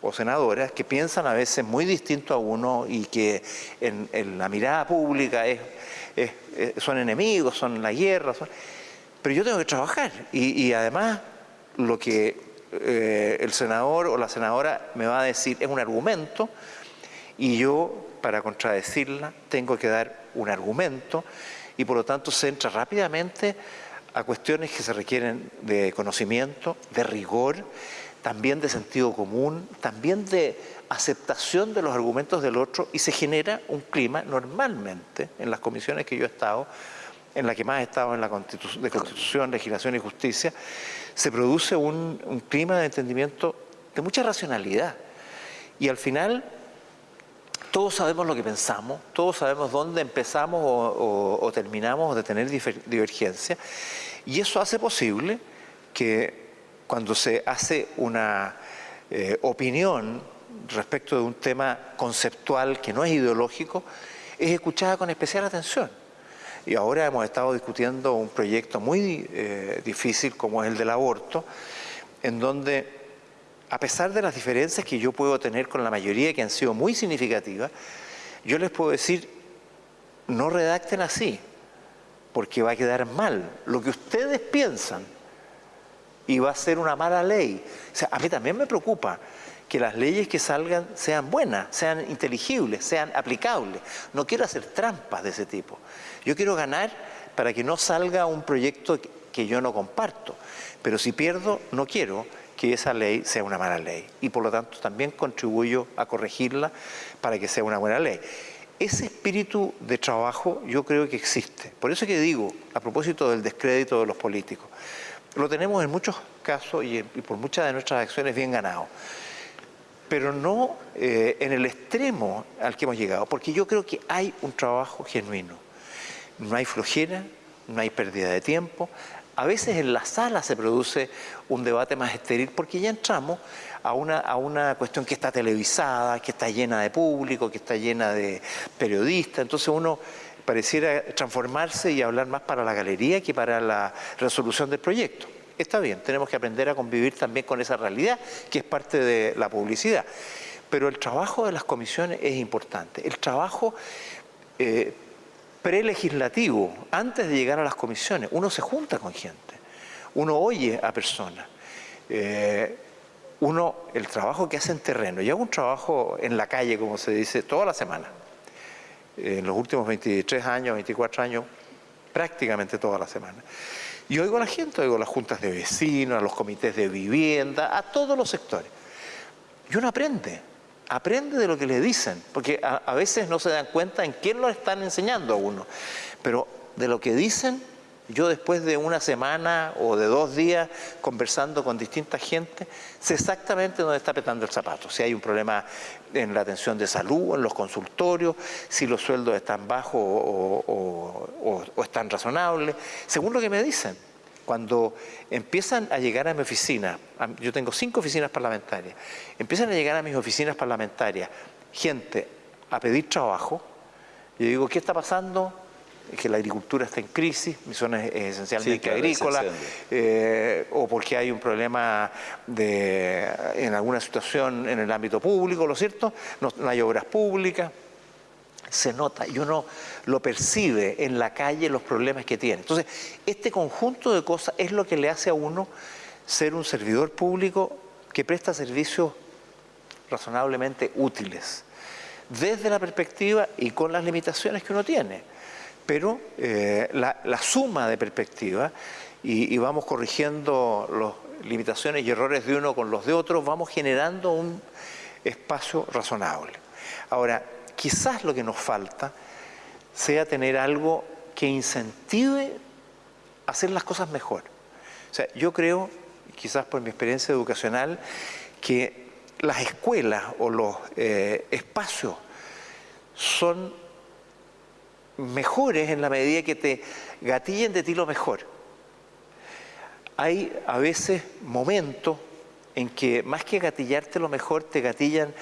o senadoras que piensan a veces muy distinto a uno y que en, en la mirada pública es son enemigos, son la guerra, pero yo tengo que trabajar y, además lo que eh, el senador o la senadora me va a decir es un argumento y yo para contradecirla tengo que dar un argumento y por lo tanto se entra rápidamente a cuestiones que se requieren de conocimiento, de rigor, también de sentido común, también de aceptación de los argumentos del otro y se genera un clima normalmente en las comisiones que yo he estado, en la que más he estado en la de Constitución, Legislación y Justicia, se produce un, clima de entendimiento de mucha racionalidad. Y al final todos sabemos lo que pensamos, todos sabemos dónde empezamos o, terminamos de tener divergencia y eso hace posible que cuando se hace una eh, opinión respecto de un tema conceptual que no es ideológico, es escuchada con especial atención. Y ahora hemos estado discutiendo un proyecto muy eh, difícil como es el del aborto, en donde, a pesar de las diferencias que yo puedo tener con la mayoría que han sido muy significativas, yo les puedo decir, no redacten así, porque va a quedar mal. Lo que ustedes piensan y va a ser una mala ley. O sea, a mí también me preocupa que las leyes que salgan sean buenas, sean inteligibles, sean aplicables. No quiero hacer trampas de ese tipo. Yo quiero ganar para que no salga un proyecto que yo no comparto. Pero si pierdo, no quiero que esa ley sea una mala ley. Y por lo tanto también contribuyo a corregirla para que sea una buena ley. Ese espíritu de trabajo yo creo que existe. Por eso que digo, a propósito del descrédito de los políticos, lo tenemos en muchos casos y, por muchas de nuestras acciones bien ganado pero no eh, en el extremo al que hemos llegado, porque yo creo que hay un trabajo genuino. No hay flojera, no hay pérdida de tiempo. A veces en la sala se produce un debate más estéril porque ya entramos a una, a una cuestión que está televisada, que está llena de público, que está llena de periodistas. Entonces uno pareciera transformarse y hablar más para la galería que para la resolución del proyecto. Está bien, tenemos que aprender a convivir también con esa realidad, que es parte de la publicidad. Pero el trabajo de las comisiones es importante. El trabajo eh, prelegislativo, antes de llegar a las comisiones, uno se junta con gente, uno oye a personas. Eh, uno, el trabajo que hace en terreno, yo hago un trabajo en la calle, como se dice, toda la semana. En los últimos 23 años, 24 años, prácticamente toda la semana. Y oigo a la gente, oigo a las juntas de vecinos, a los comités de vivienda, a todos los sectores. Y uno aprende, aprende de lo que le dicen, porque a, veces no se dan cuenta en quién lo están enseñando a uno. Pero de lo que dicen, yo después de una semana o de dos días conversando con distinta gente, sé exactamente dónde está petando el zapato. Si hay un problema en la atención de salud, en los consultorios, si los sueldos están bajos o, están razonables, según lo que me dicen. Cuando empiezan a llegar a mi oficina, yo tengo cinco oficinas parlamentarias, empiezan a llegar a mis oficinas parlamentarias gente a pedir trabajo, yo digo, ¿qué está pasando? que la agricultura está en crisis, mi zona es esencialmente agrícola, eh, o porque hay un problema de, en alguna situación en el ámbito público, ¿lo cierto? No, hay obras públicas, se nota y uno lo percibe en la calle los problemas que tiene. Entonces, este conjunto de cosas es lo que le hace a uno ser un servidor público que presta servicios razonablemente útiles, desde la perspectiva y con las limitaciones que uno tiene pero eh, la, suma de perspectivas y, vamos corrigiendo las limitaciones y errores de uno con los de otros, vamos generando un espacio razonable. Ahora, quizás lo que nos falta sea tener algo que incentive hacer las cosas mejor. O sea, yo creo, quizás por mi experiencia educacional, que las escuelas o los eh, espacios son mejores en la medida que te gatillen de ti lo mejor. Hay a veces momentos en que más que gatillarte lo mejor, te gatillan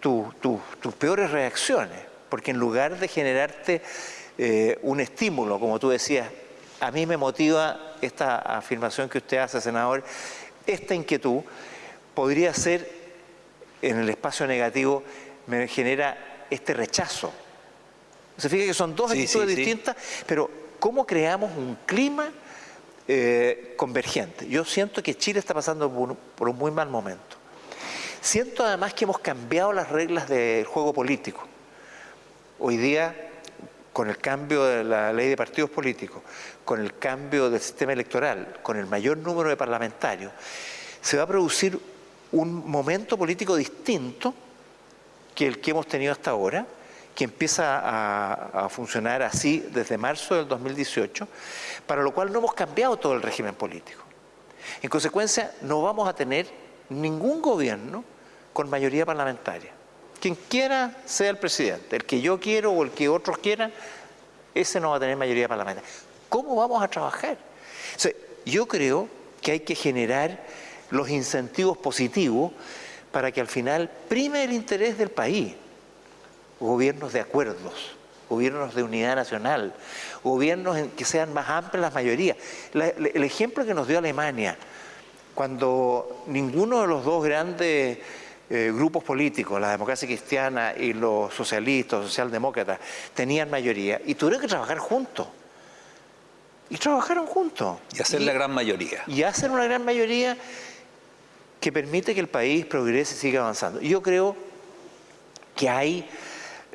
tus peores reacciones, porque en lugar de generarte eh, un estímulo, como tú decías, a mí me motiva esta afirmación que usted hace, senador, esta inquietud podría ser en el espacio negativo, me genera este rechazo se fija que son dos actitudes distintas, pero ¿cómo creamos un clima eh, convergente? Yo siento que Chile está pasando por un, muy mal momento. Siento además que hemos cambiado las reglas del juego político. Hoy día, con el cambio de la ley de partidos políticos, con el cambio del sistema electoral, con el mayor número de parlamentarios, se va a producir un momento político distinto que el que hemos tenido hasta ahora, que empieza a, funcionar así desde marzo del 2018, para lo cual no hemos cambiado todo el régimen político. En consecuencia, no vamos a tener ningún gobierno con mayoría parlamentaria. Quien quiera sea el presidente, el que yo quiero o el que otros quieran, ese no va a tener mayoría parlamentaria. ¿Cómo vamos a trabajar? yo creo que hay que generar los incentivos positivos para que al final prime el interés del país gobiernos de acuerdos, gobiernos de unidad nacional, gobiernos en que sean más amplias las mayorías. el ejemplo que nos dio Alemania, cuando ninguno de los dos grandes eh, grupos políticos, la democracia cristiana y los socialistas, socialdemócratas, tenían mayoría y tuvieron que trabajar juntos. y trabajaron juntos. Y hacer la gran mayoría. Y hacen una gran mayoría que permite que el país progrese y siga avanzando. Yo creo que hay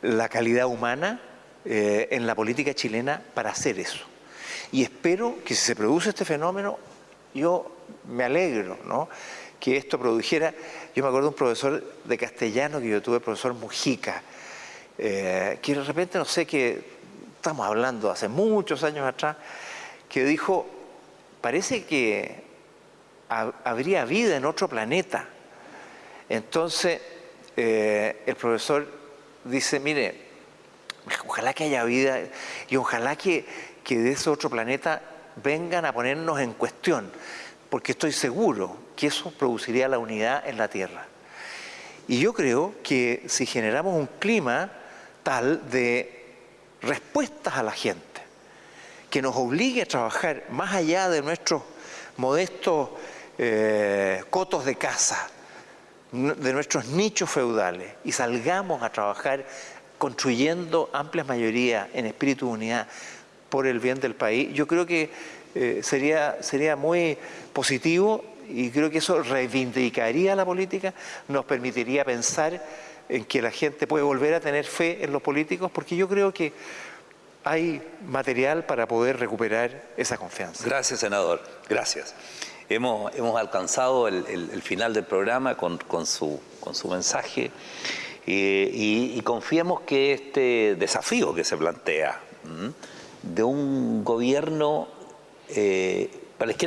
la calidad humana eh, en la política chilena para hacer eso. Y espero que si se produce este fenómeno, yo me alegro, ¿no? que esto produjera, yo me acuerdo de un profesor de castellano que yo tuve, el profesor Mujica, eh, que de repente, no sé, que estamos hablando hace muchos años atrás, que dijo, parece que habría vida en otro planeta. Entonces, eh, el profesor dice, mire, ojalá que haya vida y ojalá que, que de ese otro planeta vengan a ponernos en cuestión, porque estoy seguro que eso produciría la unidad en la Tierra. Y yo creo que si generamos un clima tal de respuestas a la gente, que nos obligue a trabajar más allá de nuestros modestos eh, cotos de casa, de nuestros nichos feudales, y salgamos a trabajar construyendo amplias mayorías en espíritu de unidad por el bien del país, yo creo que eh, sería, sería muy positivo y creo que eso reivindicaría la política, nos permitiría pensar en que la gente puede volver a tener fe en los políticos, porque yo creo que hay material para poder recuperar esa confianza. Gracias, senador. Gracias. Hemos, hemos alcanzado el, final del programa con, su, con su mensaje eh, y, confiemos que este desafío que se plantea de un gobierno, eh,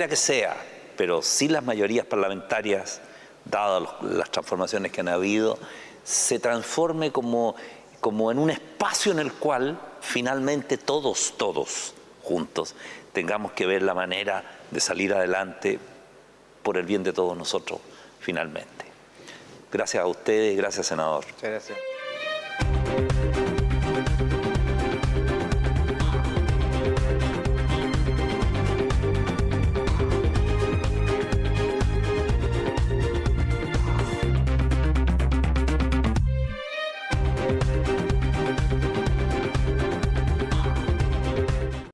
que sea, pero sin las mayorías parlamentarias, dadas las transformaciones que han habido, se transforme como, como en un espacio en el cual finalmente todos, todos juntos tengamos que ver la manera de salir adelante por el bien de todos nosotros, finalmente. Gracias a ustedes, gracias senador. Muchas gracias.